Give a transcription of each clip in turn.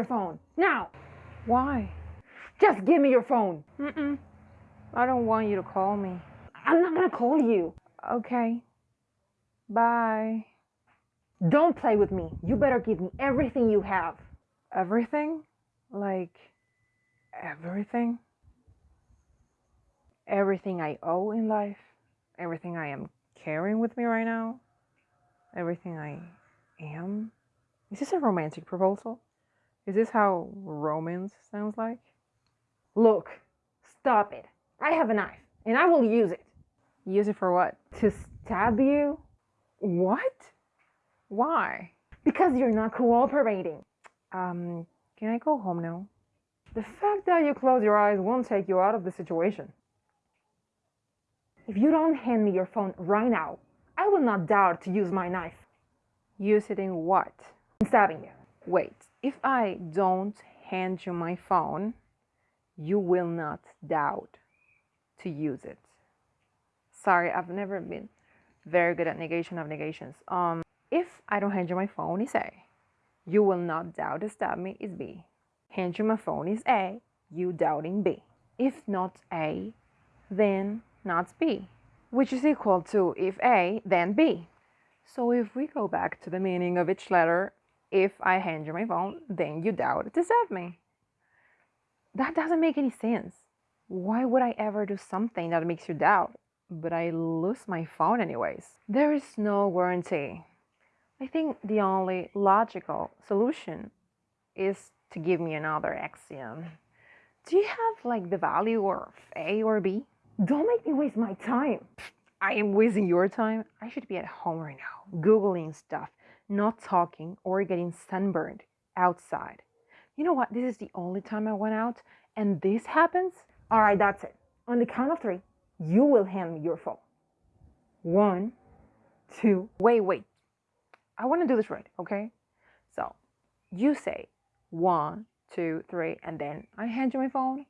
your phone. Now! Why? Just give me your phone. Mm-mm. I don't want you to call me. I'm not gonna call you. Okay. Bye. Don't play with me. You better give me everything you have. Everything? Like everything? Everything I owe in life? Everything I am carrying with me right now? Everything I am? Is this a romantic proposal? Is this how romance sounds like? Look, stop it. I have a knife and I will use it. Use it for what? To stab you? What? Why? Because you're not cooperating. Um, can I go home now? The fact that you close your eyes won't take you out of the situation. If you don't hand me your phone right now, I will not dare to use my knife. Use it in what? In stabbing you. Wait, if I don't hand you my phone, you will not doubt to use it. Sorry, I've never been very good at negation of negations. Um, if I don't hand you my phone, is A. You will not doubt to stab me is B. Hand you my phone is A. You doubting B. If not A, then not B, which is equal to if A, then B. So if we go back to the meaning of each letter, if I hand you my phone, then you doubt stab me. That doesn't make any sense. Why would I ever do something that makes you doubt? But I lose my phone anyways. There is no warranty. I think the only logical solution is to give me another axiom. Do you have like the value of A or B? Don't make me waste my time. I am wasting your time. I should be at home right now, Googling stuff, not talking or getting sunburned outside. You know what? This is the only time I went out and this happens. All right, that's it. On the count of three, you will hand me your phone. One, two. Wait, wait. I want to do this right, okay? So you say one, two, three, and then I hand you my phone?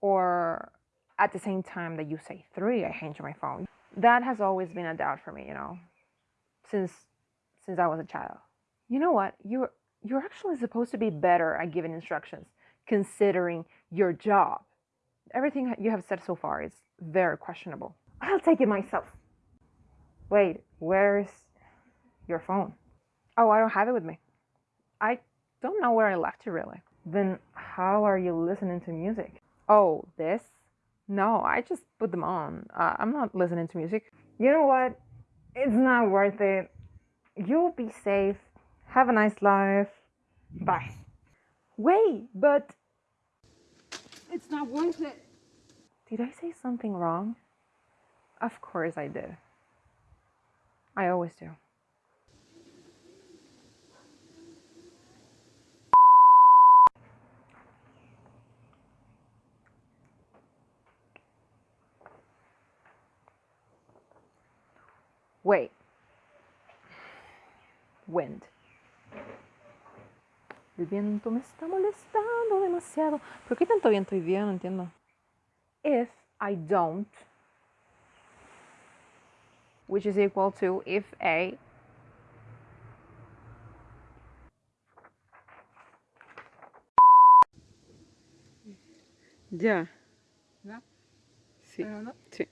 Or at the same time that you say three, I hand you my phone? That has always been a doubt for me, you know, since since I was a child. You know what? You're you're actually supposed to be better at giving instructions, considering your job. Everything you have said so far is very questionable. I'll take it myself. Wait, where's your phone? Oh, I don't have it with me. I don't know where I left it really. Then how are you listening to music? Oh, this? No, I just put them on. Uh, I'm not listening to music. You know what? It's not worth it. You'll be safe. Have a nice life. Bye. Wait, but it's not worth it. Did I say something wrong? Of course I did. I always do. Wait. Wind. El viento me está molestando demasiado. ¿Por qué tanto viento hoy día? No entiendo. If I don't, which is equal to if A Ya. Sí. ¿No? Sí.